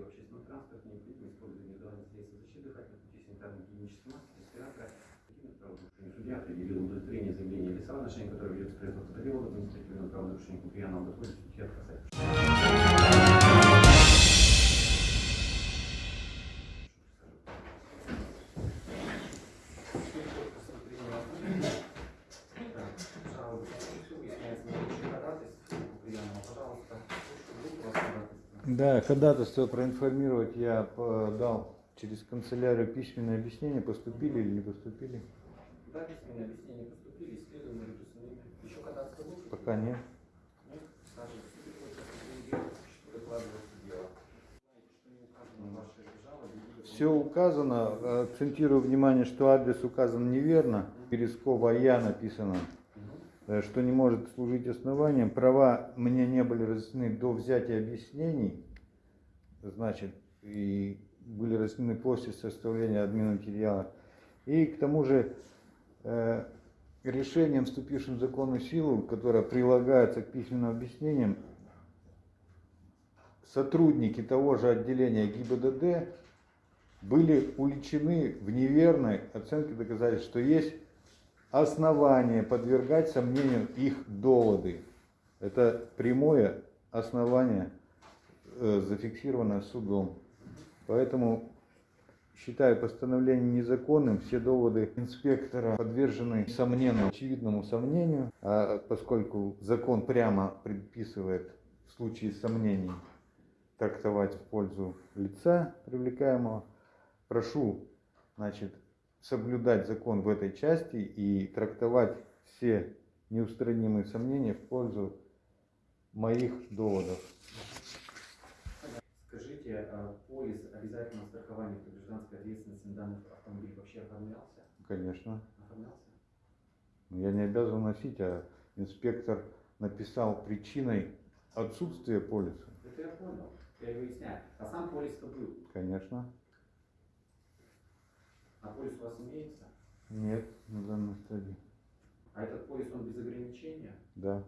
в общественном транспорте, необходимо использовать индивидуальные средства защиты дыхательных путей, санитарно-гигиенической маски, респиратора. Такими правонарушениями судья определил удовлетворение заявления лица, в отношении которого ведется производство по административном правонарушении по пьяному подходе судья отказать. Да, ходатайство проинформировать я дал через канцелярию письменное объяснение, поступили или не поступили? Да, письменные объяснения поступили, регистрационными. Еще когда-то был? Пока нет. Саша, Все указано, акцентирую внимание, что адрес указан неверно. Березкова Я написано, э, что не может служить основанием. Права мне не были разъяснены до взятия объяснений, значит, и были разъяснены после составления админматериала. И к тому же э, решением, вступившим в законную силу, которое прилагается к письменным объяснениям, сотрудники того же отделения ГИБДД были уличены в неверной оценке доказательств, что есть основания подвергать сомнению их доводы. Это прямое основание, э, зафиксированное судом. Поэтому считаю постановление незаконным. Все доводы инспектора подвержены сомненному, очевидному сомнению, а поскольку закон прямо предписывает в случае сомнений трактовать в пользу лица привлекаемого, прошу, значит, соблюдать закон в этой части и трактовать все неустранимые сомнения в пользу моих доводов. Скажите, а полис обязательного страхования по гражданской ответственности на данный автомобиль вообще оформлялся? Конечно. Оформлялся? Но я не обязан носить, а инспектор написал причиной отсутствия полиса. Это я понял. Я и выясняю. А сам полис-то был. Конечно. А полис у вас имеется? Нет, на данной стадии. А этот полис, он без ограничения? Да,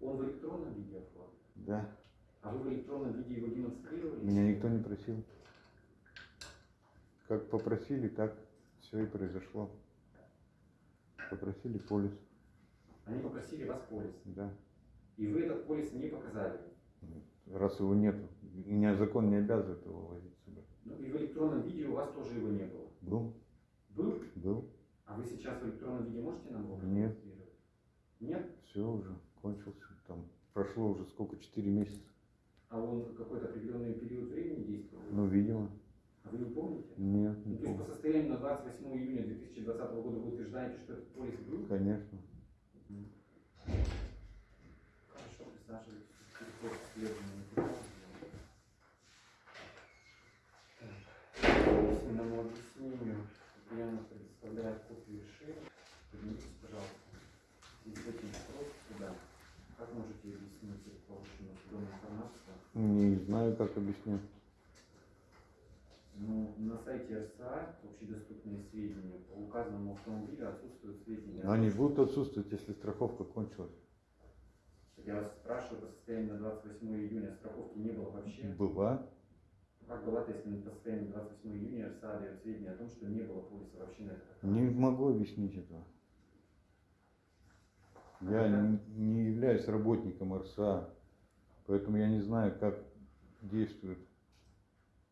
Он в электронном виде оформлен? да. А вы в электронном виде его демонстрировали? Меня никто не просил. Как попросили, так все и произошло. Попросили полис, Они попросили вас полис. да. И вы этот полис не показали. Раз его нету, меня закон не обязывает его возить с собой. Ну и в электронном виде у вас тоже его не было. Был, Был? был, А вы сейчас в электронном виде можете нам его Нет. Нет? все уже кончился. Там прошло уже сколько, 4 месяца. А он какой-то определенный период времени действовал? Ну, видимо, А вы не помните? нет, Ну, не то есть по помню. состоянию на 28 июня 2020 года вы утверждаете, что этот полис был? Конечно. Хорошо, материалу. Так, Письменному объяснению Яна предоставляет копию решения. Поднимитесь, пожалуйста. И с этим срок сюда. Как можете объяснить полученную судом информацию? Не знаю, как объяснить. Ну, на сайте РСА общедоступные сведения по указанному автомобилю отсутствуют сведения. о Они будут отсутствовать, если страховка кончилась. Я вас спрашиваю, по состоянию на 28 июня страховки не было вообще. Была. Как была-то, если по состоянию на 28 июня РСА дает сведения о том, что не было полиса вообще на это? Не могу объяснить этого. Я не, не являюсь работником РСА, поэтому я не знаю, как действуют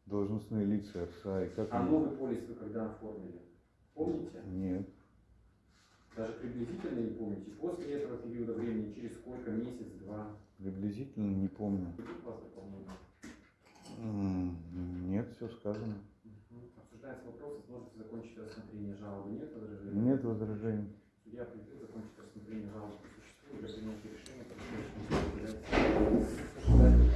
должностные лица РСА и как А они- новый полис вы когда оформили? Помните? Нет. Даже приблизительно не помните? После этого периода времени, через сколько? Месяц, два? Приблизительно не помню. У вас дополнения? М, Нет, все сказано. Обсуждается вопрос возможности закончить рассмотрение жалобы. Нет возражений? Нет возражений. Судья определил закончить рассмотрение жалобы по существу для принятия решения по настоящему суду Кодекса Российской Федерации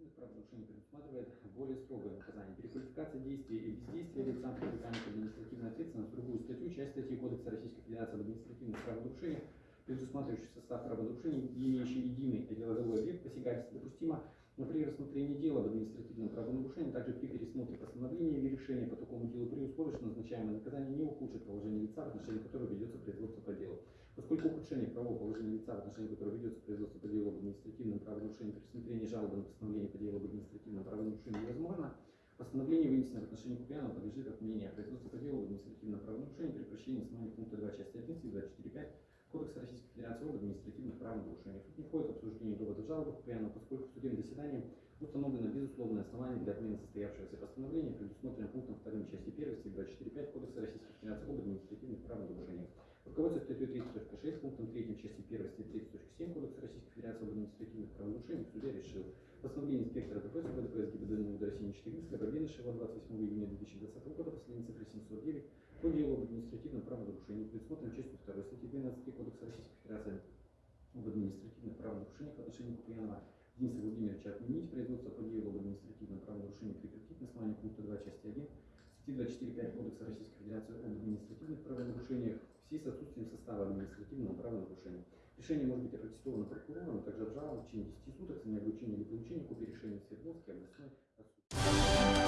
административных правонарушениях предусматривает более строгое наказание. Переквалификация действий и бездействия лица привлекания к административной ответственности в другую статью, часть статьи Кодекса Российской Федерации об административных правонарушениях, предусматривающий состав правонарушений, имеющий единый деловой объект посягательства, допустимо Но при рассмотрении дела об административном правонарушении, также при пересмотре постановления или решения по такому делу при условии, что назначаемое наказание не ухудшит положение лица, в отношении которого ведется производство по делу. Поскольку ухудшение правового положения лица, в отношении которого ведется производство по делу об административном правонарушении при рассмотрении жалобы на постановление по делу об административном правонарушении невозможно, постановление, вынесенное в отношении Куприянова, подлежит отмене. Производство по делу об административном правонарушении при прощении основания пункта 2 части 1 статьи 24.5 Кодекса Российской Федерации об административных правонарушениях. Тут не входит обсуждение доводов жалобы Куприянова, поскольку в судебном заседании установлено безусловное основание для отмены состоявшегося постановления, предусмотрено пунктом 2 части 1 статьи 24.5 Кодекса Российской Федерации об административных правонарушениях. Руководствуясь статьей 30.6 пунктом 3 части 1 статьи 30.7 Кодекса Российской Федерации об административных правонарушениях, судья решил постановление инспектора ДПС ГДПС ГИБДД МВД России 14 Бабенышева 28 июня 2020 года, последняя цифра 709, по делу об административном правонарушении, предусмотренном частью 2 статьи 12 Кодекса Российской Федерации об административных правонарушениях в отношении Куприянова Дениса Владимировича отменить производство по делу об административном правонарушении прекратить на основании пункта 2 части 1 статьи 24.5 Кодекса Российской Федерации об административных правонарушениях связи с отсутствием состава административного правонарушения. Решение может быть опротестовано прокурором, а также обжаловано в течение 10 суток с дня вручения или получения копии решения в Свердловске областной суд.